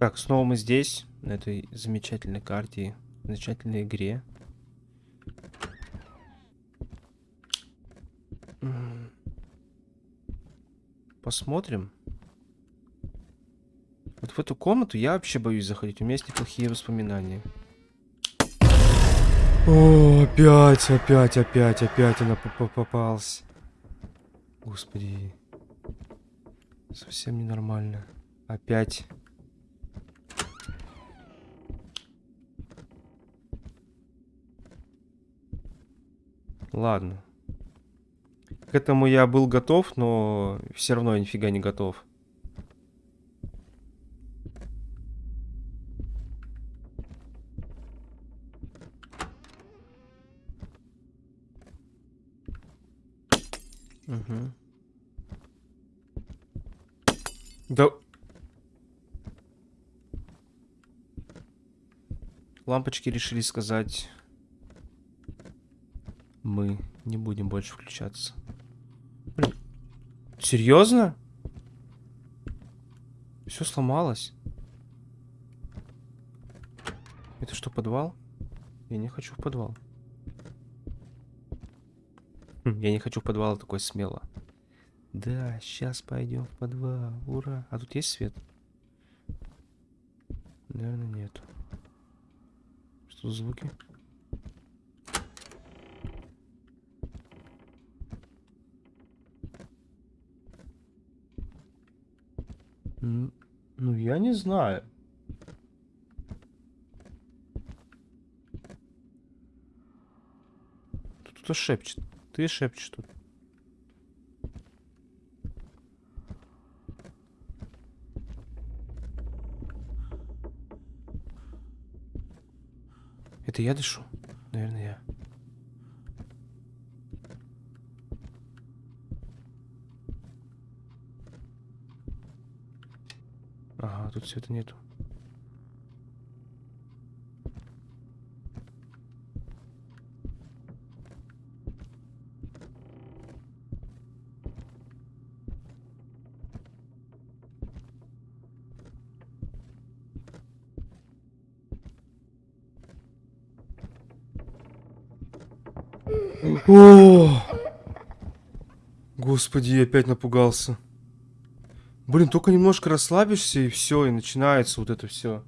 Так, снова мы здесь, на этой замечательной карте, замечательной игре. Посмотрим. Вот в эту комнату я вообще боюсь заходить. У меня есть неплохие воспоминания. О, опять, опять, опять, опять она попалась. Господи. Совсем ненормально. Опять. Ладно. К этому я был готов, но все равно я нифига не готов. Угу. Да... Лампочки решили сказать... Мы не будем больше включаться. Блин. Серьезно? Все сломалось. Это что, подвал? Я не хочу в подвал. Хм, я не хочу в подвал такой смело. Да, сейчас пойдем в подвал. Ура. А тут есть свет? Наверное, нет. Что за звуки? Ну, я не знаю. Тут кто шепчет. Ты шепчешь тут. Это я дышу? Наверное, я. Ага, тут света нету. О! Господи, я опять напугался. Блин, только немножко расслабишься и все, и начинается вот это все.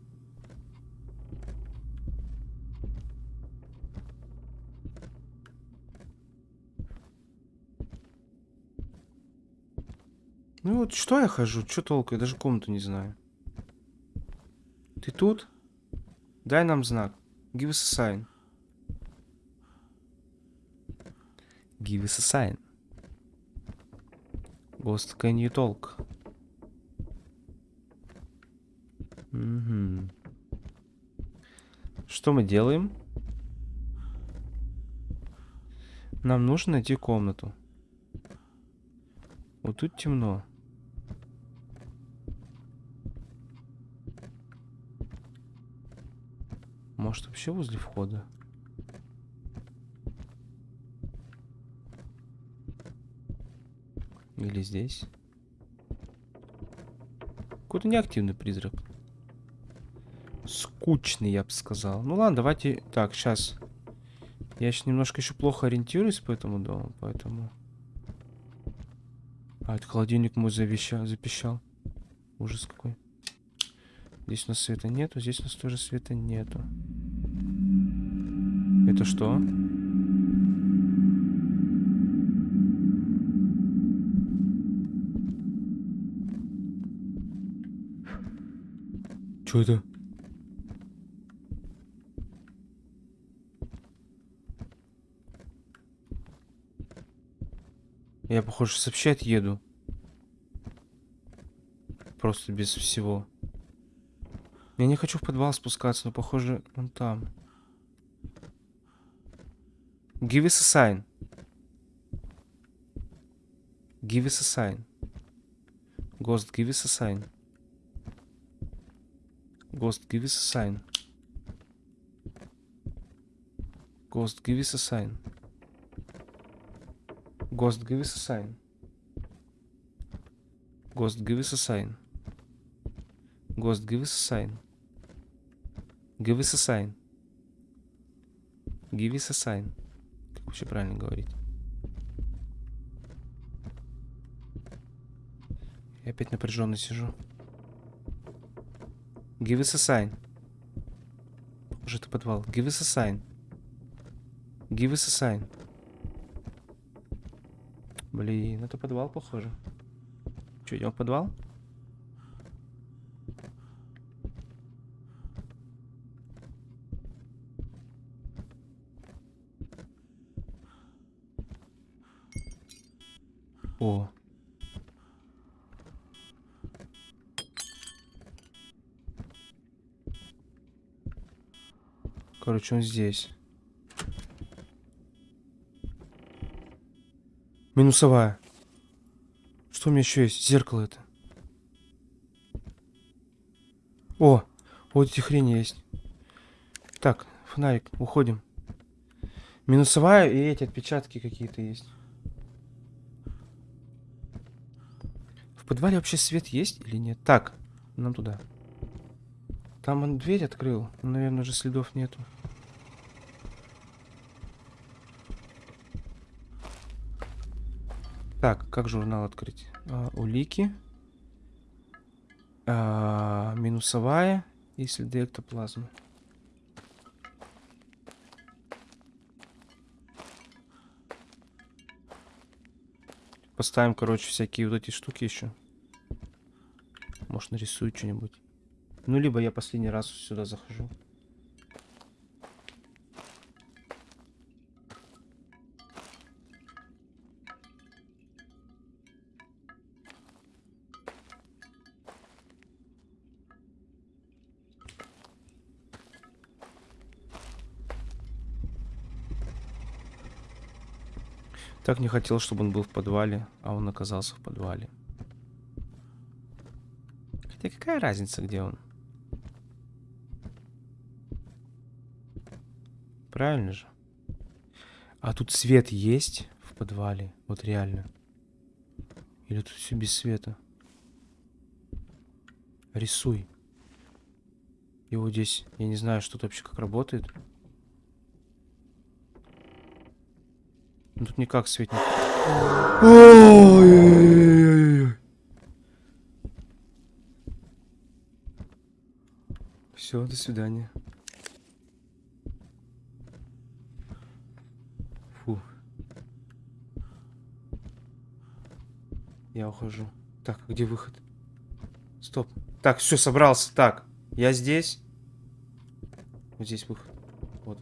Ну вот что я хожу? Что толку? Я даже комнату не знаю. Ты тут? Дай нам знак. Give us a sign. Give us a sign. Ghost, can you talk? Угу. Что мы делаем? Нам нужно найти комнату. Вот тут темно. Может вообще возле входа? Или здесь? Какой-то неактивный призрак. Скучный, я бы сказал. Ну ладно, давайте... Так, сейчас. Я сейчас немножко еще плохо ориентируюсь по этому дому, поэтому... А, это холодильник мой завещал, запищал. Ужас какой. Здесь у нас света нету, здесь у нас тоже света нету. Это что? Что это? Я, похоже, сообщать еду. Просто без всего. Я не хочу в подвал спускаться, но, похоже, он там. Give us a sign. Give us a sign. Ghost, give us a sign. Ghost, give us a sign. Ghost, give us a sign. Ghost, give us a sign. Ghost, give us a sign. Ghost, give us a sign. Give us a sign. Give us a sign. Как вообще правильно говорить? Я опять напряженно сижу. Give us a sign. Похоже, это подвал. Give us a sign. Give us a sign. Блин, это подвал, похоже. Че, идем в подвал? О. Короче, он здесь. Минусовая. Что у меня еще есть? Зеркало это. О, вот эти хрени есть. Так, фонарик, уходим. Минусовая и эти отпечатки какие-то есть. В подвале вообще свет есть или нет? Так, нам туда. Там он дверь открыл. Наверное, уже следов нету. Так, как журнал открыть? А, улики. А, минусовая и следы эктоплазмы. Поставим, короче, всякие вот эти штуки еще. Может, нарисую что-нибудь. Ну, либо я последний раз сюда захожу. Так не хотел, чтобы он был в подвале, а он оказался в подвале. Хотя какая разница, где он? Правильно же? А тут свет есть в подвале? Вот реально. Или тут все без света? Рисуй. И вот здесь, я не знаю, что тут вообще как работает. Тут никак светит. Все, до свидания. Фу. Я ухожу. Так, где выход? Стоп. Так, все, собрался. Так, я здесь. Вот здесь выход. Вот.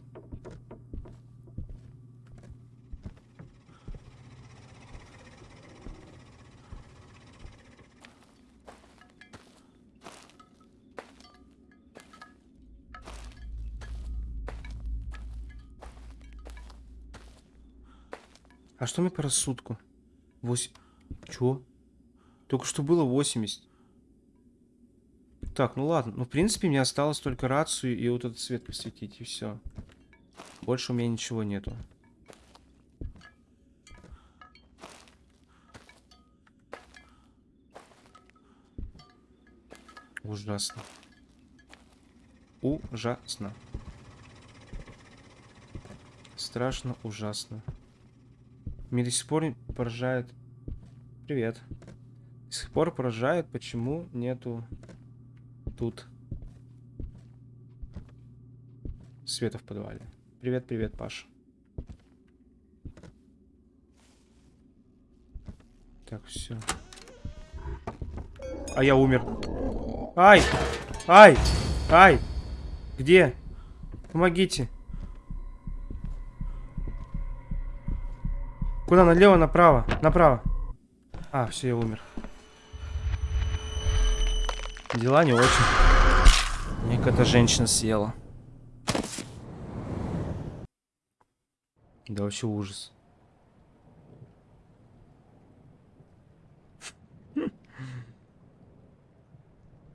А что мне по рассудку? 8. Чё? Только что было 80. Так, ну ладно. Ну, в принципе, мне осталось только рацию и вот этот свет посветить, и все. Больше у меня ничего нету. Ужасно. Ужасно. Страшно, ужасно. Меня до сих пор поражает... Привет. До сих пор поражает, почему нету тут света в подвале. Привет, привет, Паша. Так, все. А я умер. Ай! Ай! Ай! Где? Помогите. Куда? Налево, направо? Направо. А, все, я умер. Дела не очень. Мне какая-то женщина съела. Да вообще ужас.